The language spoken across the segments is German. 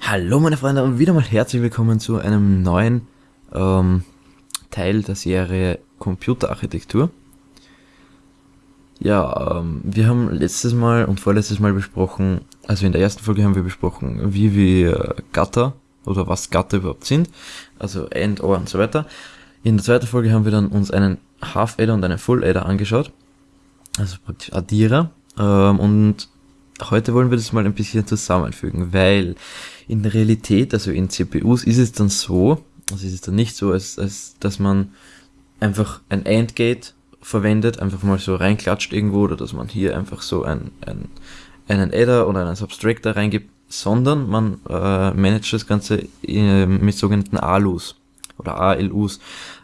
Hallo meine Freunde und wieder mal herzlich willkommen zu einem neuen ähm, Teil der Serie Computerarchitektur. Ja, ähm, wir haben letztes Mal und vorletztes Mal besprochen, also in der ersten Folge haben wir besprochen, wie wir Gatter oder was Gatter überhaupt sind, also End, Or und so weiter. In der zweiten Folge haben wir dann uns einen Half-Adder und einen Full-Adder angeschaut, also praktisch Addierer ähm, und heute wollen wir das mal ein bisschen zusammenfügen, weil in Realität, also in CPUs, ist es dann so, also ist es dann nicht so, als, als dass man einfach ein AND-Gate verwendet, einfach mal so reinklatscht irgendwo, oder dass man hier einfach so ein, ein, einen Adder oder einen Subtractor reingibt, sondern man äh, managt das Ganze äh, mit sogenannten ALUs oder ALUs.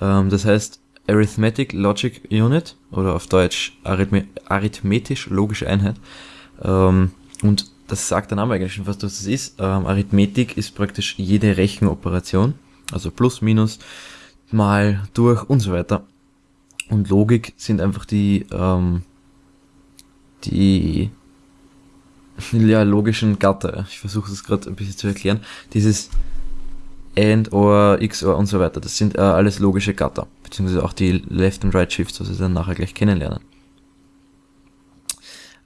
Ähm, das heißt Arithmetic Logic Unit oder auf Deutsch Arithme arithmetisch logische Einheit. Ähm, und das sagt der Name eigentlich schon fast, was das ist. Ähm, Arithmetik ist praktisch jede Rechenoperation, also plus, minus, mal, durch und so weiter. Und Logik sind einfach die, ähm, die ja, logischen Gatter. Ich versuche es gerade ein bisschen zu erklären. Dieses AND, OR, XOR und so weiter, das sind äh, alles logische Gatter. Beziehungsweise auch die Left and Right Shifts, was wir dann nachher gleich kennenlernen.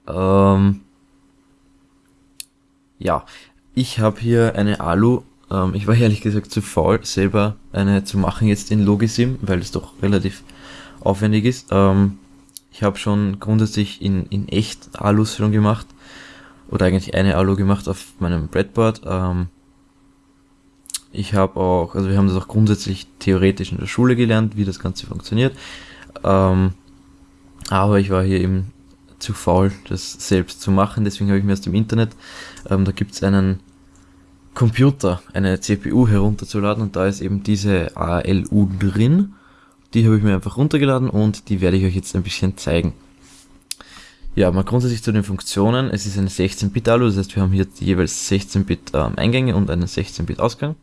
Ähm, ja, ich habe hier eine Alu. Ähm, ich war ehrlich gesagt zu faul, selber eine zu machen jetzt in Logisim, weil es doch relativ aufwendig ist. Ähm, ich habe schon grundsätzlich in, in echt Alus schon gemacht. Oder eigentlich eine Alu gemacht auf meinem Breadboard. Ähm, ich habe auch, also wir haben das auch grundsätzlich theoretisch in der Schule gelernt, wie das Ganze funktioniert. Ähm, aber ich war hier eben zu faul, das selbst zu machen. Deswegen habe ich mir aus dem Internet, ähm, da gibt es einen Computer, eine CPU herunterzuladen und da ist eben diese ALU drin. Die habe ich mir einfach runtergeladen und die werde ich euch jetzt ein bisschen zeigen. Ja, mal grundsätzlich zu den Funktionen. Es ist eine 16-Bit-ALU, das heißt wir haben hier jeweils 16-Bit ähm, und einen 16-Bit Ausgang.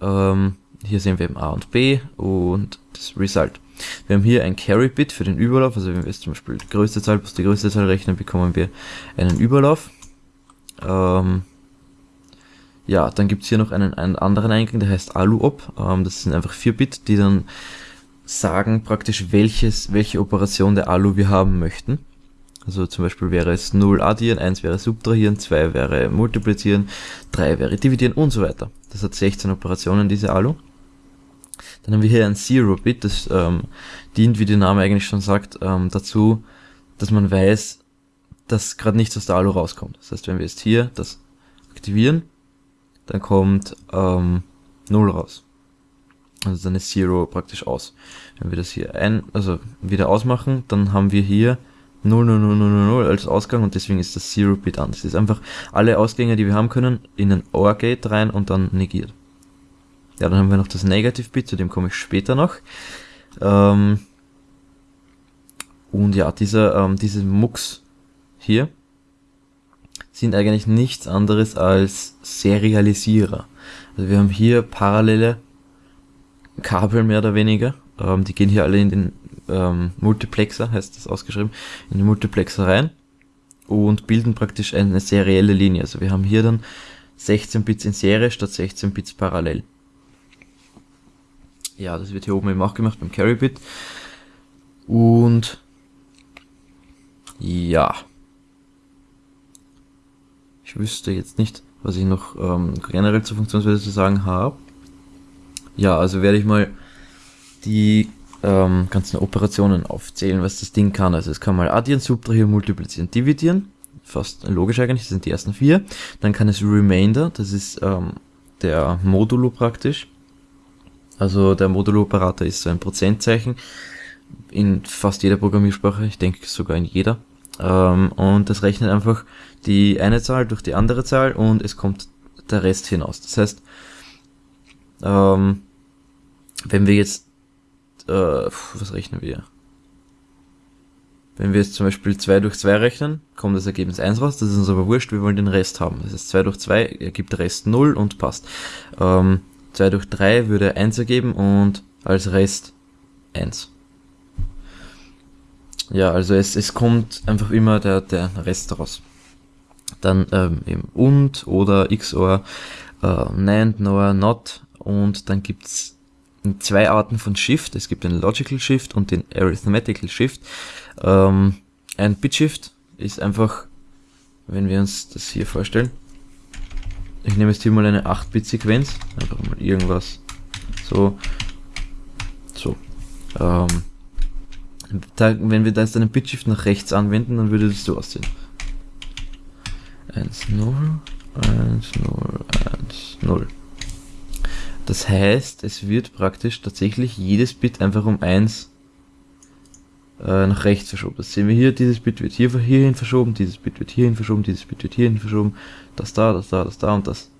Ähm, hier sehen wir eben A und B und das Result. Wir haben hier ein Carry-Bit für den Überlauf, also wenn wir jetzt zum Beispiel die größte Zahl plus die größte Zahl rechnen, bekommen wir einen Überlauf. Ähm, ja, dann gibt's hier noch einen, einen anderen Eingang, der heißt ALUOP. Ähm, das sind einfach 4 Bit, die dann sagen praktisch, welches, welche Operation der ALU wir haben möchten. Also zum Beispiel wäre es 0 addieren, 1 wäre subtrahieren, 2 wäre multiplizieren, 3 wäre dividieren und so weiter. Das hat 16 Operationen, diese ALU. Dann haben wir hier ein Zero-Bit, das ähm, dient, wie der Name eigentlich schon sagt, ähm, dazu, dass man weiß, dass gerade nichts aus der Alu rauskommt. Das heißt, wenn wir jetzt hier das aktivieren, dann kommt ähm, 0 raus. Also dann ist Zero praktisch aus. Wenn wir das hier ein, also wieder ausmachen, dann haben wir hier 0, 0, 0, 0, 0 als Ausgang und deswegen ist das Zero-Bit an. Das ist einfach alle Ausgänge, die wir haben können, in ein OR-Gate rein und dann negiert. Ja, dann haben wir noch das Negative-Bit, zu dem komme ich später noch. Ähm, und ja, diese, ähm, diese Mux hier sind eigentlich nichts anderes als Serialisierer. Also wir haben hier parallele Kabel mehr oder weniger. Ähm, die gehen hier alle in den ähm, Multiplexer, heißt das ausgeschrieben, in den Multiplexer rein und bilden praktisch eine serielle Linie. Also wir haben hier dann 16 Bits in Serie statt 16 Bits parallel. Ja, das wird hier oben eben auch gemacht beim Carry Bit. Und ja. Ich wüsste jetzt nicht, was ich noch ähm, generell zur Funktionsweise zu sagen habe. Ja, also werde ich mal die ähm, ganzen Operationen aufzählen, was das Ding kann. Also es kann mal addieren, subtrahieren, multiplizieren, dividieren. Fast logisch eigentlich, das sind die ersten vier. Dann kann es Remainder, das ist ähm, der Modulo praktisch. Also der Modulo-Operator ist so ein Prozentzeichen in fast jeder Programmiersprache, ich denke sogar in jeder. Ähm, und das rechnet einfach die eine Zahl durch die andere Zahl und es kommt der Rest hinaus. Das heißt, ähm, wenn wir jetzt, äh, was rechnen wir? Wenn wir jetzt zum Beispiel 2 durch 2 rechnen, kommt das Ergebnis 1 raus, das ist uns aber wurscht, wir wollen den Rest haben. Das heißt 2 durch 2 ergibt Rest 0 und passt. Ähm, 2 durch 3 würde 1 ergeben und als Rest 1. Ja, also es, es kommt einfach immer der, der Rest raus. Dann ähm, eben und oder XOR, äh, NAND, NOR, NOT und dann gibt's zwei Arten von Shift. Es gibt den Logical Shift und den Arithmetical Shift. Ähm, ein Bit Shift ist einfach, wenn wir uns das hier vorstellen, ich nehme jetzt hier mal eine 8-Bit-Sequenz, einfach mal irgendwas so, so. Ähm, da, wenn wir da jetzt einen Bitshift nach rechts anwenden, dann würde das so aussehen. 1, 0, 1, 0, 1, 0. Das heißt, es wird praktisch tatsächlich jedes Bit einfach um 1 äh, nach rechts verschoben. Das sehen wir hier, dieses Bit wird hier, hierhin verschoben, dieses Bit wird hierhin verschoben, dieses Bit wird hierhin verschoben, das da, das da, das da und das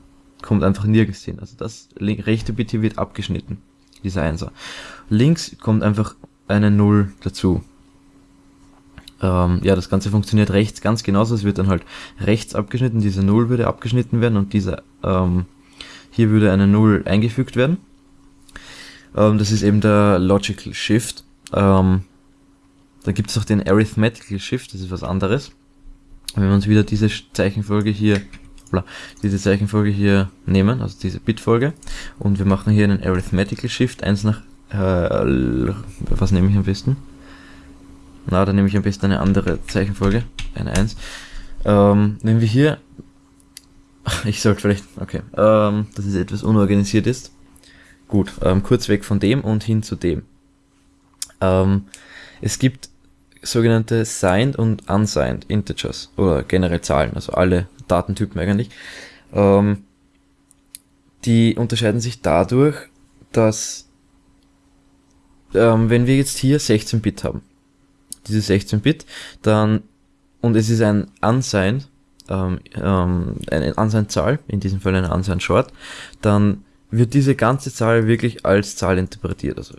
kommt einfach nirgends hin. Also das rechte Bit hier wird abgeschnitten, dieser Einser. Links kommt einfach eine 0 dazu. Ähm, ja, das Ganze funktioniert rechts ganz genauso. Es wird dann halt rechts abgeschnitten, diese 0 würde abgeschnitten werden und dieser ähm, hier würde eine 0 eingefügt werden. Ähm, das ist eben der Logical Shift. Ähm, da gibt es auch den Arithmetical Shift, das ist was anderes. Wenn wir uns wieder diese Zeichenfolge hier diese Zeichenfolge hier nehmen, also diese Bitfolge, und wir machen hier einen Arithmetical Shift, 1 nach, äh, was nehme ich am besten? Na, dann nehme ich am besten eine andere Zeichenfolge, eine 1. Ähm, wenn wir hier, ich sollte vielleicht, okay, ähm, dass es etwas unorganisiert ist. Gut, ähm, kurz weg von dem und hin zu dem. Ähm, es gibt sogenannte signed und unsigned Integers oder generell Zahlen, also alle Datentypen eigentlich. Ähm, die unterscheiden sich dadurch, dass ähm, wenn wir jetzt hier 16 Bit haben, diese 16 Bit, dann und es ist ein unsigned, ähm, ähm, eine unsigned Zahl, in diesem Fall eine unsigned Short, dann wird diese ganze Zahl wirklich als Zahl interpretiert. Also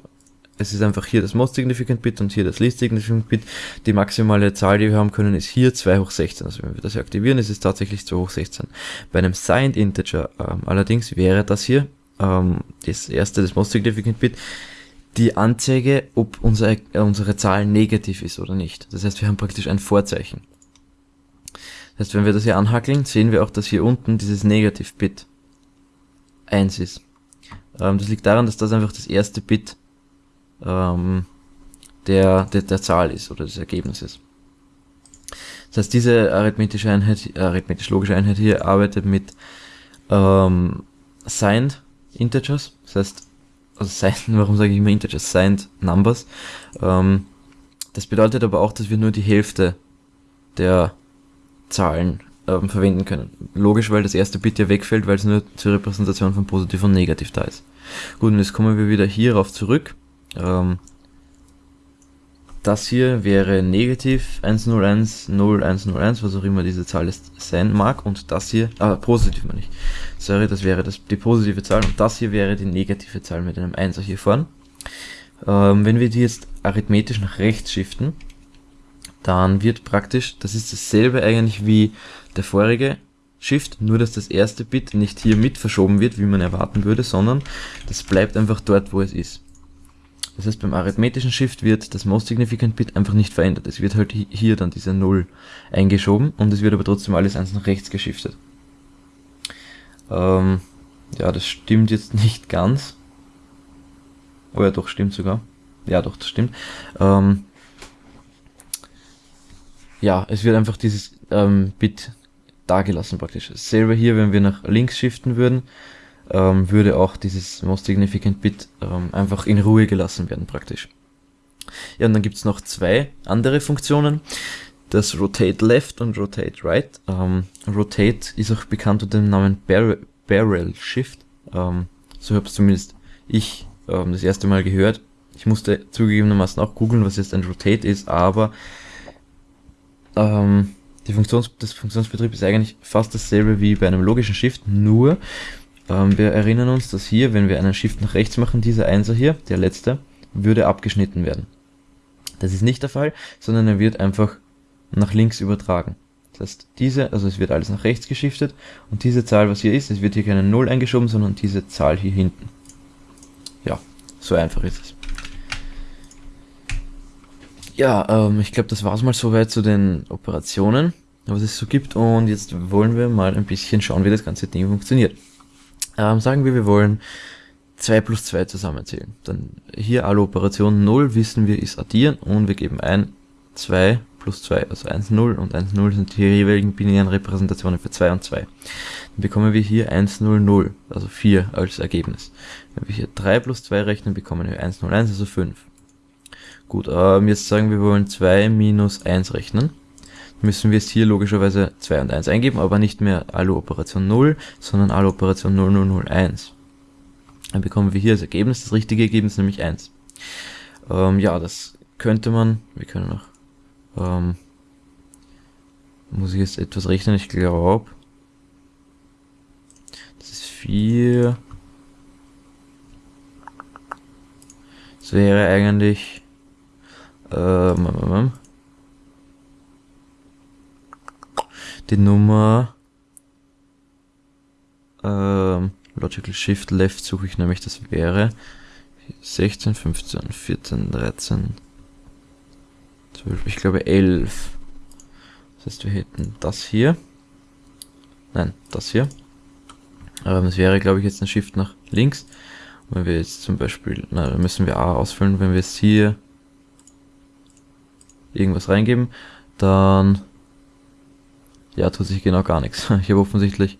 es ist einfach hier das Most Significant Bit und hier das Least Significant Bit. Die maximale Zahl, die wir haben können, ist hier 2 hoch 16. Also wenn wir das hier aktivieren, ist es tatsächlich 2 hoch 16. Bei einem Signed Integer ähm, allerdings wäre das hier, ähm, das erste, das Most Significant Bit, die Anzeige, ob unsere, äh, unsere Zahl negativ ist oder nicht. Das heißt, wir haben praktisch ein Vorzeichen. Das heißt, wenn wir das hier anhackeln, sehen wir auch, dass hier unten dieses Negativ-Bit 1 ist. Ähm, das liegt daran, dass das einfach das erste Bit ähm, der, der, der Zahl ist oder des Ergebnisses. Das heißt, diese arithmetische Einheit, arithmetisch-logische Einheit hier arbeitet mit ähm, signed Integers, das heißt, also signed, warum sage ich immer Integers? Signed Numbers. Ähm, das bedeutet aber auch, dass wir nur die Hälfte der Zahlen ähm, verwenden können. Logisch, weil das erste Bit ja wegfällt, weil es nur zur Repräsentation von positiv und negativ da ist. Gut, und jetzt kommen wir wieder hierauf zurück. Ähm, das hier wäre negativ 101, 0101, was auch immer diese Zahl ist, sein mag. Und das hier, ah, positiv meine ich. Sorry, das wäre das, die positive Zahl. Und das hier wäre die negative Zahl mit einem 1er hier vorne. Ähm, wenn wir die jetzt arithmetisch nach rechts shiften, dann wird praktisch, das ist dasselbe eigentlich wie der vorige Shift, nur dass das erste Bit nicht hier mit verschoben wird, wie man erwarten würde, sondern das bleibt einfach dort, wo es ist. Das heißt, beim arithmetischen Shift wird das Most Significant Bit einfach nicht verändert. Es wird halt hier dann diese 0 eingeschoben und es wird aber trotzdem alles eins nach rechts geschiftet. Ähm, ja, das stimmt jetzt nicht ganz. Oh ja, doch, stimmt sogar. Ja, doch, das stimmt. Ähm, ja, es wird einfach dieses ähm, Bit dagelassen praktisch. Selber hier, wenn wir nach links shiften würden, ähm, würde auch dieses Most Significant Bit ähm, einfach in Ruhe gelassen werden praktisch. Ja, und dann gibt's noch zwei andere Funktionen. Das Rotate Left und Rotate Right. Ähm, Rotate ist auch bekannt unter dem Namen Bar Barrel Shift. Ähm, so habe zumindest ich ähm, das erste Mal gehört. Ich musste zugegebenermaßen auch googeln, was jetzt ein Rotate ist, aber ähm, die Funktions das Funktionsbetrieb ist eigentlich fast dasselbe wie bei einem logischen Shift, nur ähm, wir erinnern uns, dass hier, wenn wir einen Shift nach rechts machen, dieser Einser hier, der letzte, würde abgeschnitten werden. Das ist nicht der Fall, sondern er wird einfach nach links übertragen. Das heißt, diese, also es wird alles nach rechts geschiftet und diese Zahl, was hier ist, es wird hier keine 0 eingeschoben, sondern diese Zahl hier hinten. Ja, so einfach ist es. Ja, ähm, ich glaube, das war's mal soweit zu den Operationen. was es so gibt. Und jetzt wollen wir mal ein bisschen schauen, wie das ganze Ding funktioniert. Ähm, sagen wir, wir wollen 2 plus 2 zusammenzählen. Dann hier alle Operationen 0 wissen wir ist addieren und wir geben ein 2 plus 2, also 1, 0 und 1, 0 sind die jeweiligen binären Repräsentationen für 2 und 2. Dann bekommen wir hier 1, 0, 0, also 4 als Ergebnis. Wenn wir hier 3 plus 2 rechnen, bekommen wir 1, 0, 1, also 5. Gut, ähm, jetzt sagen wir, wir wollen 2 minus 1 rechnen. Müssen wir jetzt hier logischerweise 2 und 1 eingeben, aber nicht mehr alle Operation 0, sondern alle Operation 0, 0, 0, 1. Dann bekommen wir hier das Ergebnis, das richtige Ergebnis, nämlich 1. Ähm, ja, das könnte man, wir können noch, ähm, muss ich jetzt etwas rechnen, ich glaube, das ist 4, das wäre eigentlich, ähm, die Nummer, ähm, Logical Shift Left suche ich nämlich, das wäre 16, 15, 14, 13, 12, ich glaube 11. Das heißt, wir hätten das hier. Nein, das hier. Aber das wäre, glaube ich, jetzt ein Shift nach links. Und wenn wir jetzt zum Beispiel, na, dann müssen wir A ausfüllen, wenn wir jetzt hier irgendwas reingeben, dann ja, tut sich genau gar nichts. Ich habe offensichtlich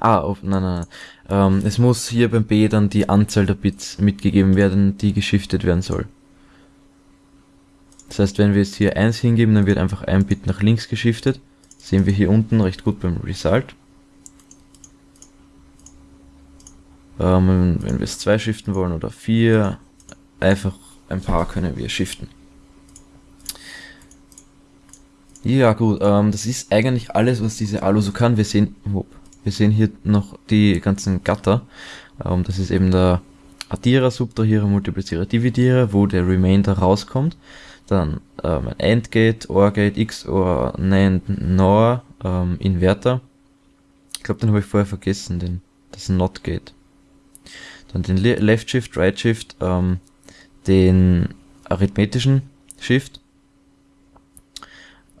Ah, auf, nein, nein, nein. Ähm, es muss hier beim B dann die Anzahl der Bits mitgegeben werden, die geschiftet werden soll. Das heißt, wenn wir jetzt hier 1 hingeben, dann wird einfach ein Bit nach links geschiftet. Sehen wir hier unten recht gut beim Result. Ähm, wenn wir es 2 shiften wollen oder 4, einfach ein paar können wir shiften. Ja gut, ähm, das ist eigentlich alles, was diese Alu so kann. Wir sehen, wir sehen hier noch die ganzen Gatter. Ähm, das ist eben der Addierer, Subtrahierer, Multiplizierer, Dividierer, wo der Remainder rauskommt. Dann ähm, ein AND-Gate, OR-Gate, XOR, NAND, NOR, ähm, Inverter. Ich glaube, den habe ich vorher vergessen, den, das Not-Gate. Dann den Le Left Shift, Right Shift, ähm, den arithmetischen Shift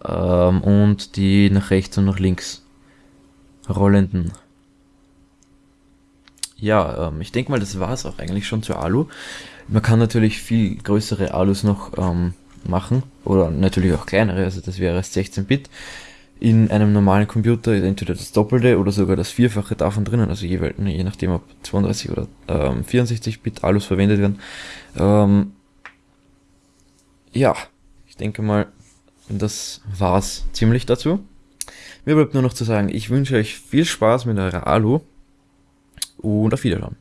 ähm, und die nach rechts und nach links rollenden. Ja, ähm, ich denke mal, das war es auch eigentlich schon zur Alu. Man kann natürlich viel größere Alus noch ähm, machen oder natürlich auch kleinere, also das wäre 16-Bit. In einem normalen Computer ist entweder das Doppelte oder sogar das Vierfache davon drinnen, also je, je nachdem ob 32 oder ähm, 64-Bit Alus verwendet werden. Ähm, ja, ich denke mal, das war's ziemlich dazu. Mir bleibt nur noch zu sagen, ich wünsche euch viel Spaß mit eurer Alu und auf Wiedersehen.